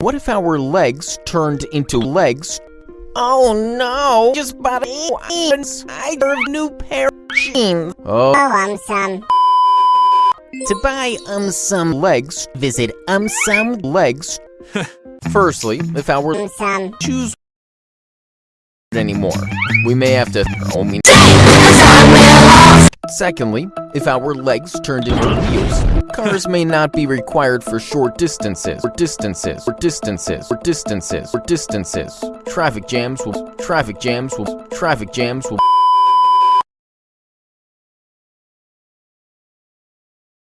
What if our legs turned into legs? Oh no! Just bought a I a new pair of jeans. Oh. Oh, um, some. To buy um some legs, visit um some legs. Firstly, if our Um, some. shoes anymore, we may have to throw me. Secondly, if our legs turned into wheels, cars may not be required for short distances, or distances, or distances, or distances, or distances. Traffic jams will, traffic jams will, traffic jams will.